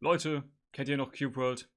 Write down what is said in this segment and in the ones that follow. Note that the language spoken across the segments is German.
Leute, kennt ihr noch Cube World?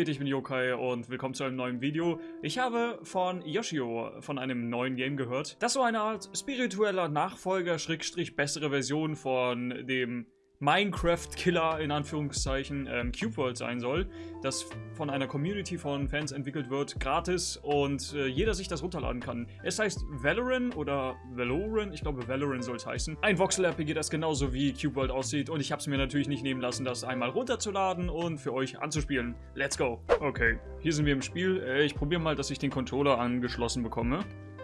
Geht, ich bin Yokai und willkommen zu einem neuen Video. Ich habe von Yoshio von einem neuen Game gehört, das so eine Art spiritueller Nachfolger, Schrägstrich bessere Version von dem Minecraft-Killer in Anführungszeichen ähm, Cube World sein soll, das von einer Community von Fans entwickelt wird, gratis und äh, jeder sich das runterladen kann. Es heißt Valorant oder Valoran, ich glaube Valorant soll es heißen. Ein Voxel-RPG, das genauso wie Cube World aussieht und ich habe es mir natürlich nicht nehmen lassen, das einmal runterzuladen und für euch anzuspielen. Let's go! Okay, hier sind wir im Spiel. Äh, ich probiere mal, dass ich den Controller angeschlossen bekomme.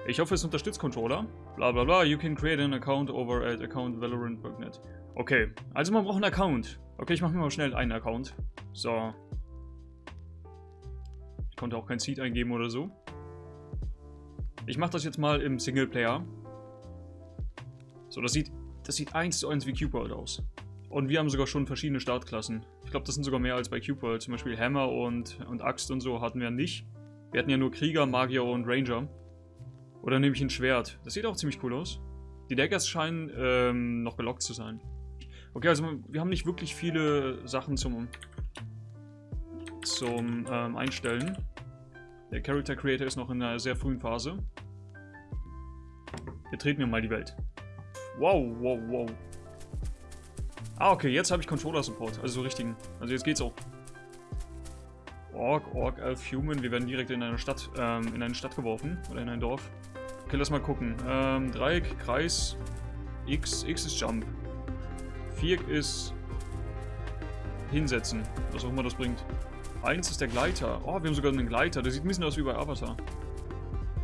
Ich hoffe, es unterstützt Controller. Bla bla bla, you can create an account over at accountvalorant.net. Okay, also man braucht einen Account. Okay, ich mache mir mal schnell einen Account. So. Ich konnte auch kein Seed eingeben oder so. Ich mache das jetzt mal im Singleplayer. So, das sieht, das sieht eins zu eins wie Cube World aus. Und wir haben sogar schon verschiedene Startklassen. Ich glaube, das sind sogar mehr als bei Cube World. Zum Beispiel Hammer und, und Axt und so hatten wir nicht. Wir hatten ja nur Krieger, Magier und Ranger. Oder nehme ich ein Schwert. Das sieht auch ziemlich cool aus. Die Daggers scheinen ähm, noch gelockt zu sein. Okay, also wir haben nicht wirklich viele Sachen zum, zum ähm, Einstellen. Der Character Creator ist noch in einer sehr frühen Phase. Wir treten mir mal die Welt. Wow, wow, wow. Ah, okay, jetzt habe ich Controller-Support. Also so richtigen. Also jetzt geht's auch. Orc, Orc, Elf, Human. Wir werden direkt in eine Stadt, ähm, in eine Stadt geworfen. Oder in ein Dorf. Okay, lass mal gucken. Ähm, Dreieck, Kreis, X. X ist Jump. Viereck ist hinsetzen. Was auch immer das bringt. Eins ist der Gleiter. Oh, wir haben sogar einen Gleiter. Der sieht ein bisschen aus wie bei Avatar.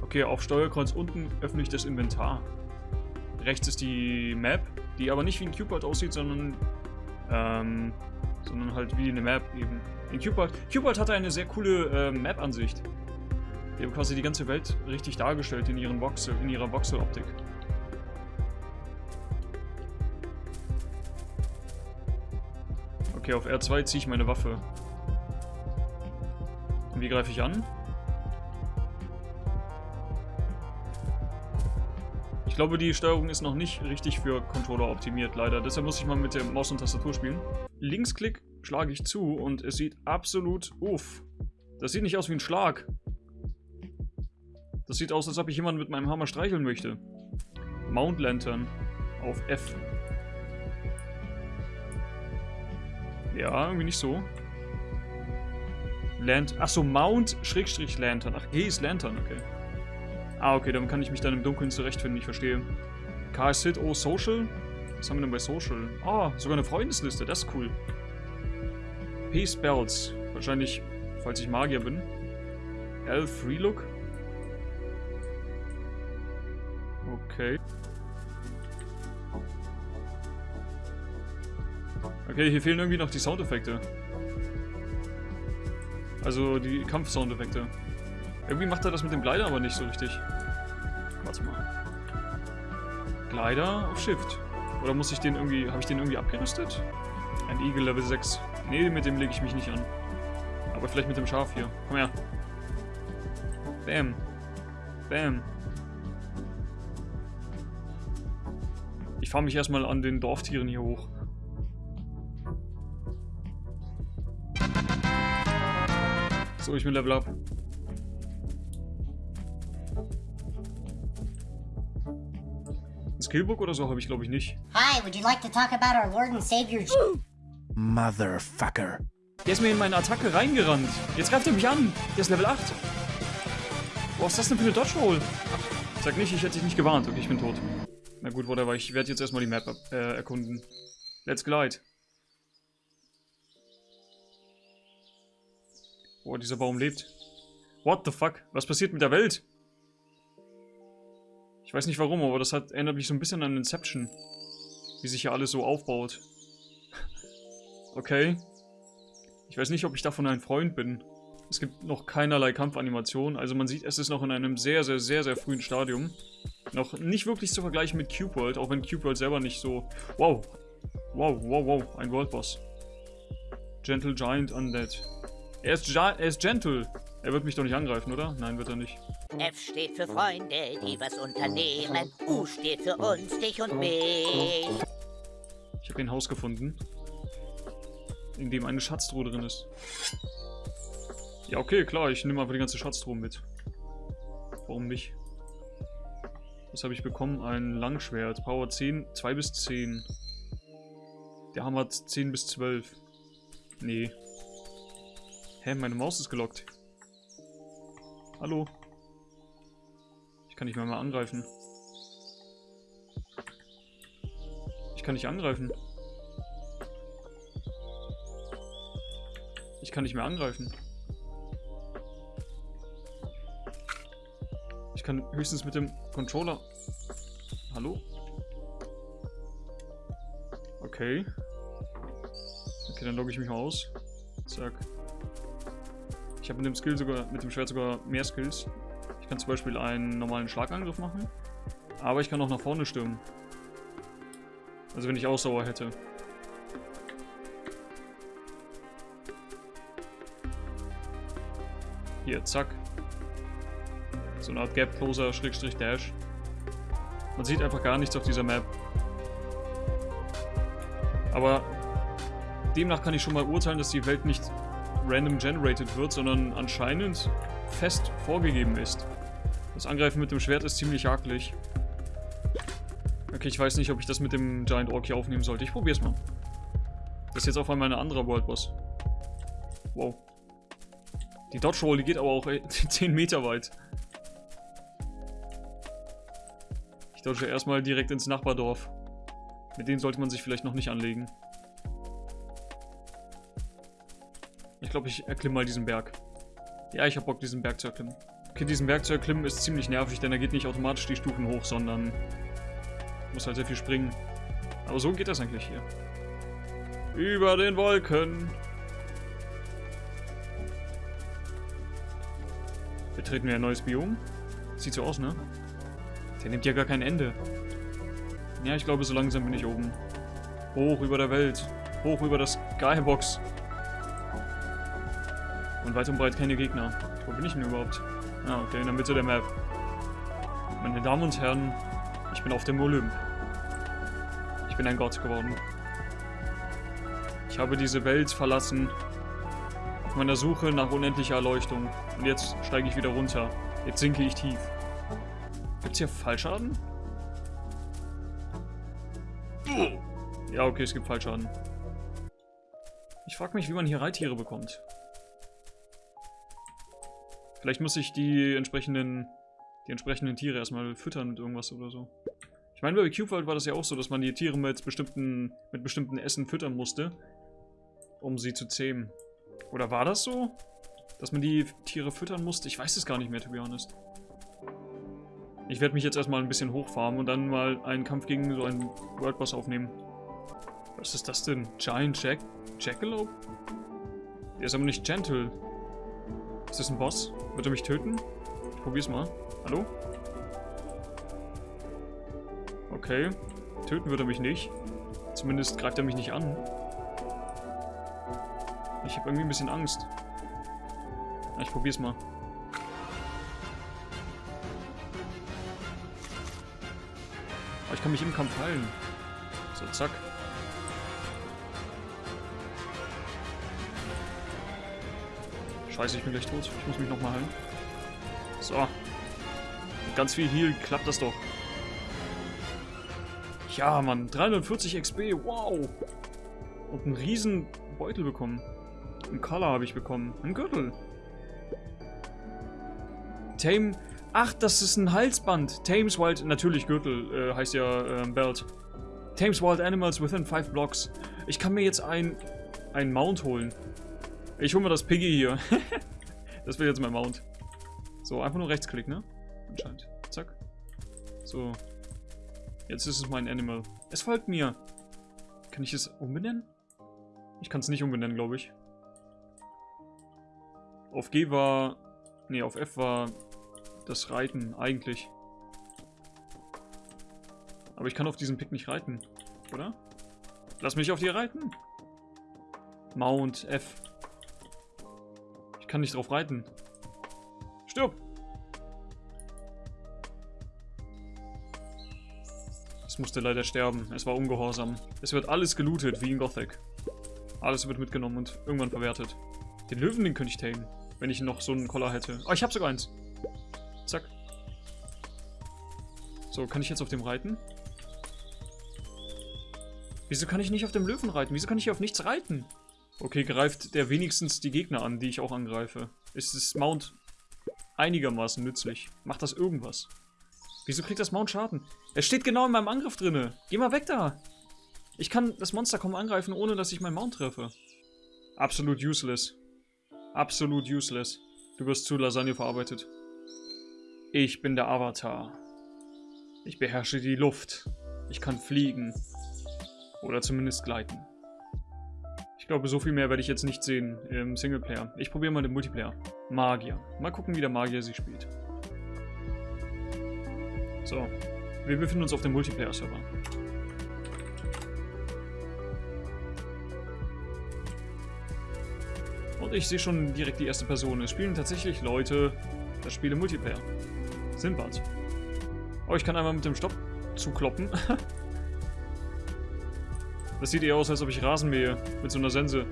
Okay, auf Steuerkreuz unten öffne ich das Inventar. Rechts ist die Map, die aber nicht wie ein Cubert aussieht, sondern ähm, sondern halt wie eine Map eben. In Cubert, Cubert hatte eine sehr coole äh, Map-Ansicht. Die haben quasi die ganze Welt richtig dargestellt in, ihren Voxel, in ihrer Voxel-Optik. Okay, auf R2 ziehe ich meine Waffe. Und wie greife ich an? Ich glaube, die Steuerung ist noch nicht richtig für Controller optimiert, leider. Deshalb muss ich mal mit der Maus und Tastatur spielen. Linksklick schlage ich zu und es sieht absolut... Uff. Das sieht nicht aus wie ein Schlag. Das sieht aus, als ob ich jemanden mit meinem Hammer streicheln möchte. Mount Lantern auf F. Ja, irgendwie nicht so. Land. Achso, Mount Schrägstrich Lantern. Ach, G ist Lantern, okay. Ah, okay, dann kann ich mich dann im Dunkeln zurechtfinden, ich verstehe. KS Hit, oh, Social? Was haben wir denn bei Social? Ah, sogar eine Freundesliste, das ist cool. P Spells. Wahrscheinlich, falls ich Magier bin. L Free Look. Okay. Okay, hier fehlen irgendwie noch die Soundeffekte. Also die Kampf-Soundeffekte. Irgendwie macht er das mit dem Glider aber nicht so richtig. Warte mal. Glider auf Shift. Oder muss ich den irgendwie... Habe ich den irgendwie abgerüstet? Ein Eagle Level 6. Nee, mit dem lege ich mich nicht an. Aber vielleicht mit dem Schaf hier. Komm her. Bam. Bam. Ich fahre mich erstmal an den Dorftieren hier hoch. So, ich bin Level Up. Ein Skillbook oder so habe ich glaube ich nicht. Hi, would you like to talk about our Lord and Savior? Motherfucker. Der ist mir in meine Attacke reingerannt. Jetzt greift er mich an. Der ist Level 8. Was ist das denn für eine Dodge Roll? Sag nicht, ich hätte dich nicht gewarnt. Okay, ich bin tot. Na gut, whatever. Ich werde jetzt erstmal die Map äh, erkunden. Let's glide. Boah, dieser Baum lebt. What the fuck? Was passiert mit der Welt? Ich weiß nicht warum, aber das hat, erinnert mich so ein bisschen an Inception. Wie sich hier alles so aufbaut. okay. Ich weiß nicht, ob ich davon ein Freund bin. Es gibt noch keinerlei Kampfanimation. Also man sieht, es ist noch in einem sehr, sehr, sehr, sehr frühen Stadium. Noch nicht wirklich zu vergleichen mit Cube World, auch wenn Cube World selber nicht so... Wow. Wow, wow, wow. Ein World Boss. Gentle Giant Undead. Er ist, er ist gentle. Er wird mich doch nicht angreifen, oder? Nein, wird er nicht. F steht für Freunde, die was unternehmen. U steht für uns, dich und mich. Ich habe ein Haus gefunden, in dem eine Schatztruhe drin ist. Ja, okay, klar, ich nehme einfach die ganze Schatztruhe mit. Warum nicht? Was habe ich bekommen? Ein Langschwert. Power 10, 2 bis 10. Der Hammer hat 10 bis 12. Nee. Hä, meine Maus ist gelockt. Hallo? Ich kann nicht mehr mal angreifen. Ich kann nicht angreifen. Ich kann nicht mehr angreifen. Ich kann höchstens mit dem Controller... Hallo? Okay. Okay, dann logge ich mich mal aus. Zack. Ich habe mit dem Skill sogar, mit dem Schwert sogar mehr Skills. Ich kann zum Beispiel einen normalen Schlagangriff machen. Aber ich kann auch nach vorne stürmen. Also wenn ich Ausdauer hätte. Hier, zack. So eine Art Gap Closer, Schrägstrich Dash. Man sieht einfach gar nichts auf dieser Map. Aber demnach kann ich schon mal urteilen, dass die Welt nicht random generated wird, sondern anscheinend fest vorgegeben ist. Das Angreifen mit dem Schwert ist ziemlich hakelig. Okay, ich weiß nicht, ob ich das mit dem Giant Orc hier aufnehmen sollte. Ich probier's mal. Das ist jetzt auf einmal ein anderer World Boss. Wow. Die Dodge Roll, die geht aber auch 10 Meter weit. Ich dodge erstmal direkt ins Nachbardorf. Mit denen sollte man sich vielleicht noch nicht anlegen. Glaube, ich erklimme mal diesen Berg. Ja, ich habe Bock, diesen Berg zu erklimmen. Okay, diesen Berg zu erklimmen ist ziemlich nervig, denn er geht nicht automatisch die Stufen hoch, sondern muss halt sehr viel springen. Aber so geht das eigentlich hier. Über den Wolken. Betreten wir ein neues Biom. Sieht so aus, ne? Der nimmt ja gar kein Ende. Ja, ich glaube, so langsam bin ich oben. Hoch über der Welt. Hoch über das Skybox. Und weit und breit keine Gegner. Wo bin ich denn überhaupt? Ah, okay, in der Mitte der Map. Meine Damen und Herren, ich bin auf dem Olymp. Ich bin ein Gott geworden. Ich habe diese Welt verlassen. Auf meiner Suche nach unendlicher Erleuchtung. Und jetzt steige ich wieder runter. Jetzt sinke ich tief. Gibt's hier Fallschaden? Ja, okay, es gibt Fallschaden. Ich frage mich, wie man hier Reittiere bekommt. Vielleicht muss ich die entsprechenden, die entsprechenden Tiere erstmal füttern mit irgendwas oder so. Ich meine, bei Cube World war das ja auch so, dass man die Tiere mit bestimmten, mit bestimmten Essen füttern musste, um sie zu zähmen. Oder war das so? Dass man die Tiere füttern musste? Ich weiß es gar nicht mehr, to be honest. Ich werde mich jetzt erstmal ein bisschen hochfarmen und dann mal einen Kampf gegen so einen World Boss aufnehmen. Was ist das denn? Giant Jack Jackalope? Der ist aber nicht gentle. Ist das ein Boss? Wird er mich töten? Ich probier's mal. Hallo? Okay. Töten wird er mich nicht. Zumindest greift er mich nicht an. Ich habe irgendwie ein bisschen Angst. Ich probier's mal. Aber ich kann mich im Kampf heilen. So, zack. Scheiße, ich bin gleich tot. Ich muss mich nochmal heilen. So. Mit ganz viel Heal klappt das doch. Ja, Mann. 340 XP. Wow. Und einen riesen Beutel bekommen. Ein Collar habe ich bekommen. Ein Gürtel. Tame Ach, das ist ein Halsband. Thames Wild, natürlich Gürtel, äh, heißt ja äh, Belt. Thames Wild Animals within 5 blocks. Ich kann mir jetzt ein, ein Mount holen. Ich hole mir das Piggy hier. das wird jetzt mein Mount. So, einfach nur Rechtsklick, ne? Anscheinend. Zack. So. Jetzt ist es mein Animal. Es folgt mir. Kann ich es umbenennen? Ich kann es nicht umbenennen, glaube ich. Auf G war... Nee, auf F war das Reiten eigentlich. Aber ich kann auf diesem Pick nicht reiten, oder? Lass mich auf dir reiten. Mount F. Kann nicht drauf reiten. Stirb! Es musste leider sterben. Es war ungehorsam. Es wird alles gelootet, wie in Gothic. Alles wird mitgenommen und irgendwann verwertet. Den Löwen, den könnte ich tamen, wenn ich noch so einen Collar hätte. Oh, ich habe sogar eins. Zack. So, kann ich jetzt auf dem reiten? Wieso kann ich nicht auf dem Löwen reiten? Wieso kann ich hier auf nichts reiten? Okay, greift der wenigstens die Gegner an, die ich auch angreife. Ist das Mount einigermaßen nützlich? Macht das irgendwas? Wieso kriegt das Mount Schaden? Es steht genau in meinem Angriff drinne. Geh mal weg da. Ich kann das Monster kaum angreifen, ohne dass ich meinen Mount treffe. Absolut useless. Absolut useless. Du wirst zu Lasagne verarbeitet. Ich bin der Avatar. Ich beherrsche die Luft. Ich kann fliegen. Oder zumindest gleiten. Ich glaube, so viel mehr werde ich jetzt nicht sehen im Singleplayer. Ich probiere mal den Multiplayer. Magier. Mal gucken, wie der Magier sie spielt. So, wir befinden uns auf dem Multiplayer-Server. Und ich sehe schon direkt die erste Person. Es spielen tatsächlich Leute das Spiel im Multiplayer. Sinbad. Oh, ich kann einmal mit dem Stopp zukloppen. das sieht eher aus, als ob ich Rasen mähe. Mit so einer Sense.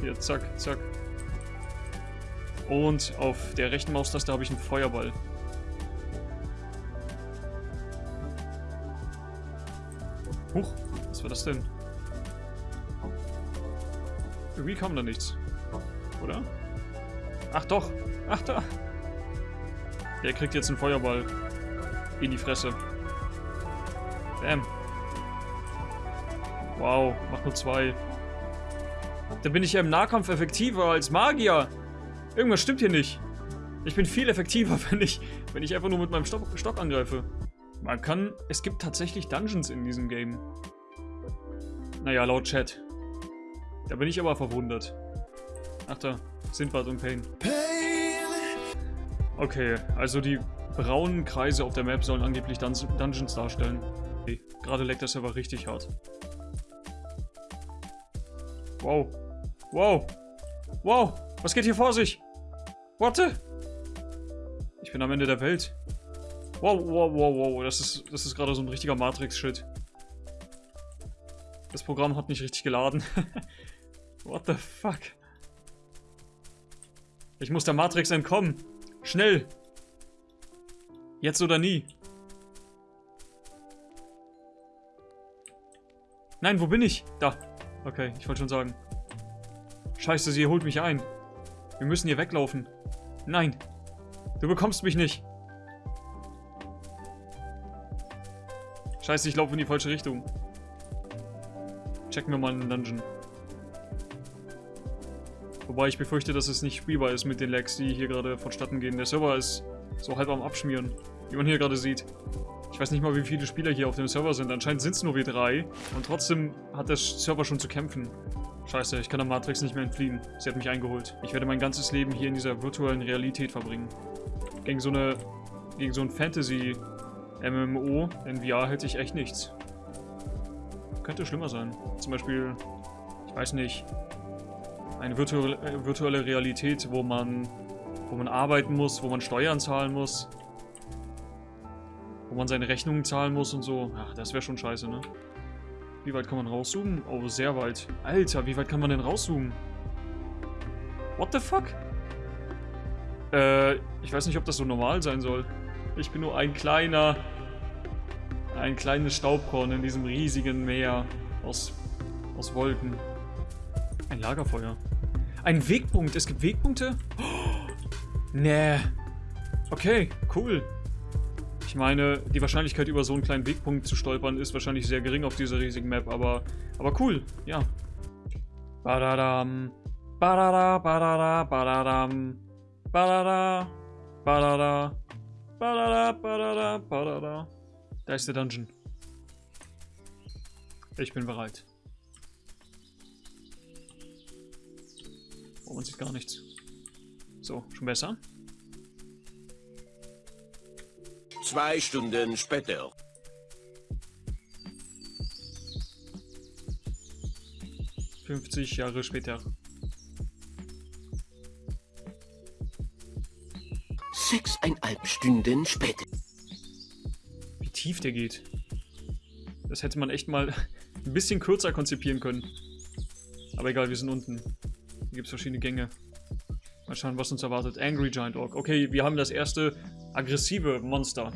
Hier, zack, zack. Und auf der rechten Maustaste habe ich einen Feuerball. Huch, was war das denn? Irgendwie kam da nichts. Oder? Ach doch. Ach da. Der kriegt jetzt einen Feuerball. In die Fresse. Bam. Wow, macht nur zwei. Da bin ich ja im Nahkampf effektiver als Magier. Irgendwas stimmt hier nicht. Ich bin viel effektiver, wenn ich, wenn ich einfach nur mit meinem Stock, Stock angreife. Man kann... Es gibt tatsächlich Dungeons in diesem Game. Naja, laut Chat. Da bin ich aber verwundert. Ach da, Sindbad und Pain. Okay, also die braunen Kreise auf der Map sollen angeblich Dun Dungeons darstellen. Okay, gerade leckt der Server richtig hart. Wow. Wow. Wow. Was geht hier vor sich? Warte. Ich bin am Ende der Welt. Wow, wow, wow, wow. Das ist, das ist gerade so ein richtiger Matrix-Shit. Das Programm hat nicht richtig geladen. What the fuck? Ich muss der Matrix entkommen. Schnell. Jetzt oder nie. Nein, wo bin ich? Da. Okay, ich wollte schon sagen. Scheiße, sie holt mich ein. Wir müssen hier weglaufen. Nein. Du bekommst mich nicht. Scheiße, ich laufe in die falsche Richtung. Checken wir mal einen Dungeon. Wobei ich befürchte, dass es nicht spielbar ist mit den Lags, die hier gerade vonstatten gehen. Der Server ist so halb am Abschmieren, wie man hier gerade sieht. Ich weiß nicht mal, wie viele Spieler hier auf dem Server sind. Anscheinend sind es nur wir drei. Und trotzdem hat der Server schon zu kämpfen. Scheiße, ich kann der Matrix nicht mehr entfliehen. Sie hat mich eingeholt. Ich werde mein ganzes Leben hier in dieser virtuellen Realität verbringen. Gegen so eine... Gegen so ein Fantasy... MMO in VR hätte ich echt nichts. Könnte schlimmer sein. Zum Beispiel, ich weiß nicht, eine virtuelle, äh, virtuelle Realität, wo man, wo man arbeiten muss, wo man Steuern zahlen muss, wo man seine Rechnungen zahlen muss und so. Ach, das wäre schon scheiße, ne? Wie weit kann man rauszoomen? Oh, sehr weit. Alter, wie weit kann man denn rauszoomen? What the fuck? Äh, ich weiß nicht, ob das so normal sein soll. Ich bin nur ein kleiner, ein kleines Staubkorn in diesem riesigen Meer aus, aus Wolken. Ein Lagerfeuer. Ein Wegpunkt. Es gibt Wegpunkte? Oh, nee. Okay, cool. Ich meine, die Wahrscheinlichkeit über so einen kleinen Wegpunkt zu stolpern ist wahrscheinlich sehr gering auf dieser riesigen Map, aber, aber cool, ja. Badadam. Badada, badada, badadam. Badada, badada. Badada, badada, badada. Da ist der Dungeon. Ich bin bereit. Oh, man sieht gar nichts. So, schon besser. Zwei Stunden später. Fünfzig Jahre später. Sechseinhalb Stunden später. Wie tief der geht. Das hätte man echt mal ein bisschen kürzer konzipieren können. Aber egal, wir sind unten. Hier gibt es verschiedene Gänge. Mal schauen, was uns erwartet. Angry Giant Orc. Okay, wir haben das erste aggressive Monster.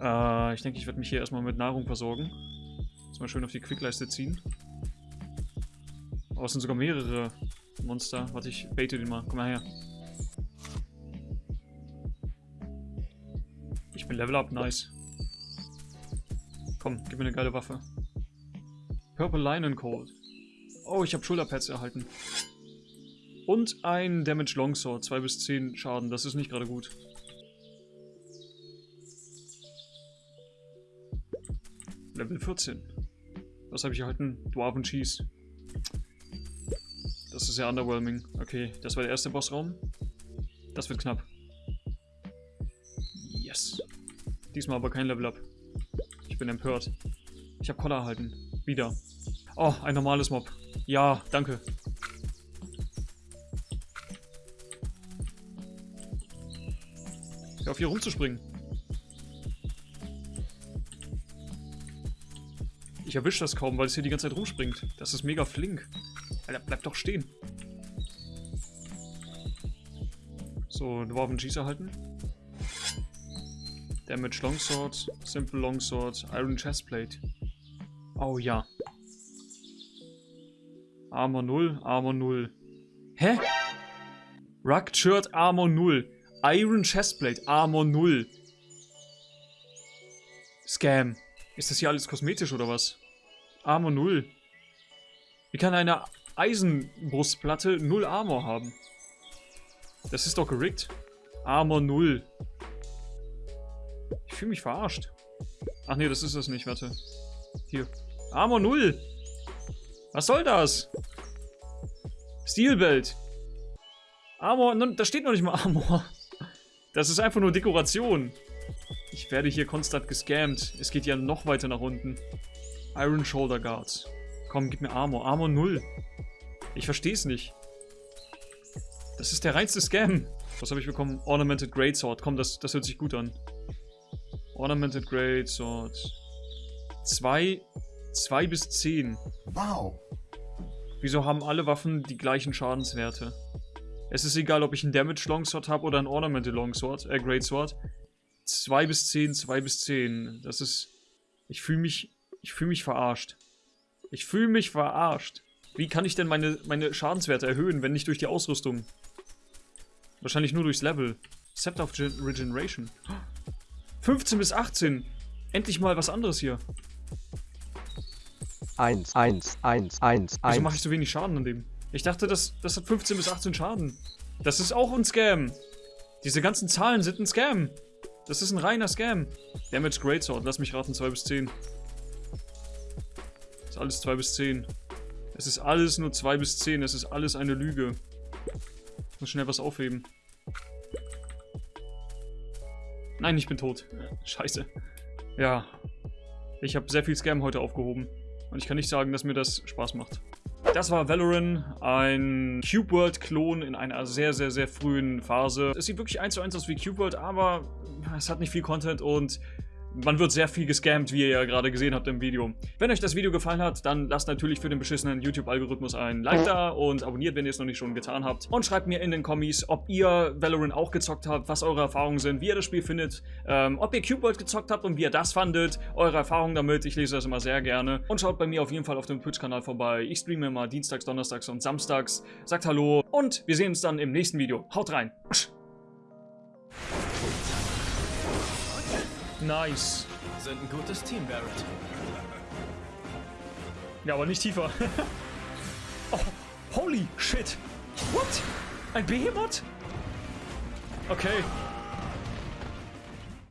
Äh, ich denke, ich werde mich hier erstmal mit Nahrung versorgen. Jetzt mal schön auf die Quickleiste ziehen. Oh, es sind sogar mehrere Monster. Warte, ich baite den mal. Komm mal her. Ich bin Level Up, nice. Komm, gib mir eine geile Waffe. Purple Lion Cold. Oh, ich habe Schulterpads erhalten. Und ein Damage Longsword, 2 bis 10 Schaden. Das ist nicht gerade gut. Level 14. Was habe ich erhalten? Dwarven Cheese. Das ist ja underwhelming. Okay, das war der erste Bossraum. Das wird knapp. Yes. Diesmal aber kein Level Up. Ich bin empört. Ich habe Koller erhalten. Wieder. Oh, ein normales Mob. Ja, danke. Hier rumzuspringen. Ich erwische das kaum, weil es hier die ganze Zeit rumspringt. Das ist mega flink. Alter, bleib doch stehen. So, Dwarven Cheese erhalten. Damage Longsword, Simple Longsword, Iron Chestplate. Oh ja. Armor 0, Armor 0. Hä? Rugged Shirt, Armor 0. Iron Chestplate, Armor 0. Scam. Ist das hier alles kosmetisch oder was? Armor 0. Wie kann eine Eisenbrustplatte 0 Armor haben? Das ist doch gerickt. Armor 0. Ich fühle mich verarscht. Ach nee, das ist das nicht, warte. Hier. Armor 0. Was soll das? Steelbelt. Armor, da steht noch nicht mal Armor. Das ist einfach nur Dekoration. Ich werde hier konstant gescammt. Es geht ja noch weiter nach unten. Iron Shoulder Guards. Komm, gib mir Armor. Armor 0. Ich verstehe es nicht. Das ist der reinste Scam. Was habe ich bekommen? Ornamented Greatsword. Komm, das, das hört sich gut an. Ornamented Greatsword. 2 2 bis 10. Wow. Wieso haben alle Waffen die gleichen Schadenswerte? Es ist egal, ob ich einen Damage Longsword habe oder ein Ornamented Longsword, äh, Greatsword. 2 bis 10, 2 bis 10. Das ist... Ich fühle mich... Ich fühle mich verarscht. Ich fühle mich verarscht. Wie kann ich denn meine, meine Schadenswerte erhöhen, wenn nicht durch die Ausrüstung? Wahrscheinlich nur durchs Level. Scepter of Regeneration. 15 bis 18. Endlich mal was anderes hier. 1, 1, 1, 1, Wieso mache ich so wenig Schaden an dem? Ich dachte, das, das hat 15 bis 18 Schaden. Das ist auch ein Scam. Diese ganzen Zahlen sind ein Scam. Das ist ein reiner Scam. Damage Greatsword, lass mich raten, 2 bis 10. Das ist alles 2 bis 10. Es ist alles nur 2 bis 10. Es ist alles eine Lüge. Ich muss schnell was aufheben. Nein, ich bin tot. Scheiße. Ja. Ich habe sehr viel Scam heute aufgehoben. Und ich kann nicht sagen, dass mir das Spaß macht. Das war Valorant, ein Cube World Klon in einer sehr, sehr, sehr frühen Phase. Es sieht wirklich eins zu eins aus wie Cube World, aber es hat nicht viel Content und man wird sehr viel gescammt, wie ihr ja gerade gesehen habt im Video. Wenn euch das Video gefallen hat, dann lasst natürlich für den beschissenen YouTube-Algorithmus ein Like da und abonniert, wenn ihr es noch nicht schon getan habt. Und schreibt mir in den Kommis, ob ihr Valorant auch gezockt habt, was eure Erfahrungen sind, wie ihr das Spiel findet, ähm, ob ihr Cube World gezockt habt und wie ihr das fandet, eure Erfahrungen damit. Ich lese das immer sehr gerne. Und schaut bei mir auf jeden Fall auf dem Twitch-Kanal vorbei. Ich streame immer dienstags, donnerstags und samstags. Sagt Hallo und wir sehen uns dann im nächsten Video. Haut rein! Nice. Sind ein gutes Team, Barrett. Ja, aber nicht tiefer. oh, holy shit. What? Ein Behemoth? Okay.